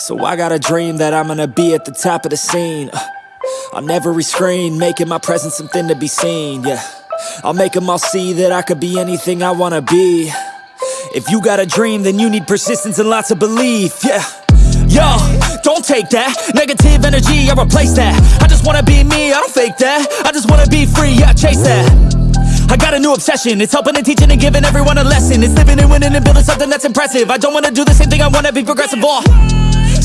So I got a dream that I'm gonna be at the top of the scene. Uh, On every screen, making my presence something to be seen. Yeah, I'll make them all see that I could be anything I wanna be. If you got a dream, then you need persistence and lots of belief. Yeah. Yo, don't take that negative energy. I replace that. I just wanna be me. I don't fake that. I just wanna be free. Yeah, chase that. I got a new obsession It's helping and teaching and giving everyone a lesson It's living and winning and building something that's impressive I don't wanna do the same thing, I wanna be progressive all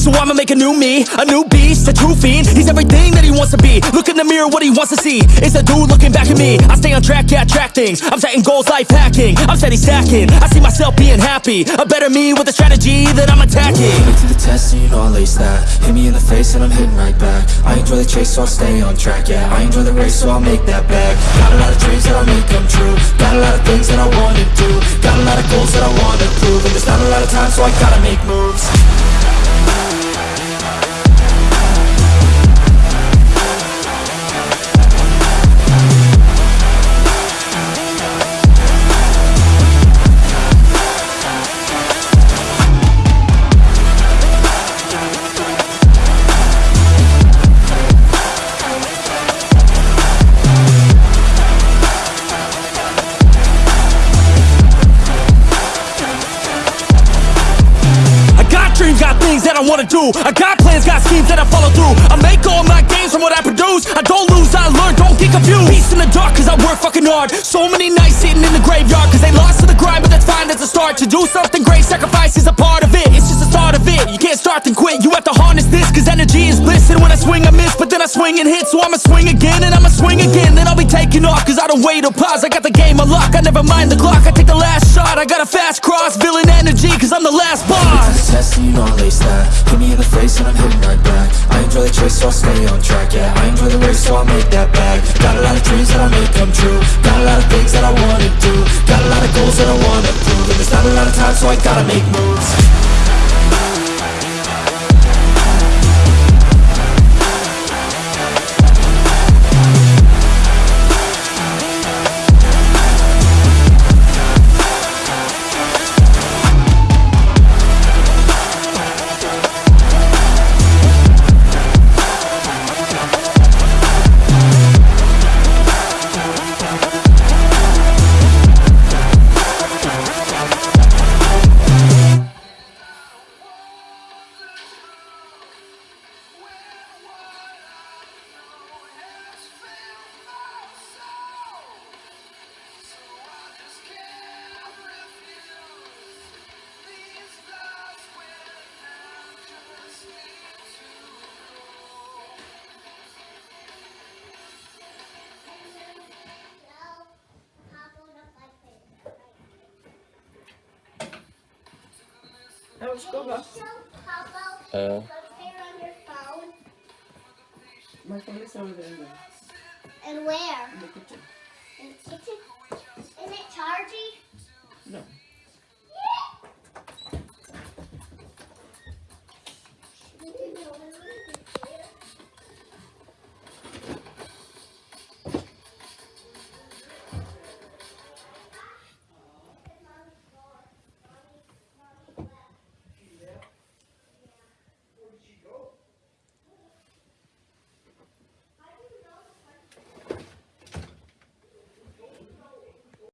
so I'ma make a new me, a new beast, a true fiend. He's everything that he wants to be. Look in the mirror, what he wants to see. It's a dude looking back at me. I stay on track, yeah, track things. I'm setting goals, life hacking. I'm steady stacking. I see myself being happy. A better me with a strategy that I'm attacking. Put to the test and you know I'll lace that. Hit me in the face and I'm hitting right back. I enjoy the chase so I'll stay on track, yeah. I enjoy the race so I'll make that back. Got a lot of dreams that I'll make come true. Got a lot of things that I wanna do. Got a lot of goals that I wanna prove. And there's not a lot of time so I gotta make moves that I wanna do. I got plans, got schemes that I follow through. I make all my gains from what I produce. I don't lose, I learn, don't get confused. Peace in the dark, cause I work fucking hard. So many nights sitting in the graveyard Cause they lost to the grind, but that's fine, that's a start. To do something great, sacrifice is a part of it. It's just the start of it, you can't start then quit. You have to harness this, cause energy is bliss. And when I swing I miss, but then I swing and hit. So I'ma swing again, and I'ma swing again. Then I'll be taking off, cause I don't wait or pause. I got the game unlocked, I never mind the clock. I take the last shot, I got a fast cross Villain energy, cause I'm the last boss. Test and you know I'll lace that. Hit me in the face and I'm hitting right back. I enjoy the chase so I'll stay on track, yeah. I enjoy the race so I'll make that bag. Got a lot of dreams that I'll make come true. Got a lot of things that I wanna do. Got a lot of goals that I wanna prove. And there's not a lot of time so I gotta make moves Uh. My phone is over there. And where? In the kitchen. In the kitchen? Isn't it charged?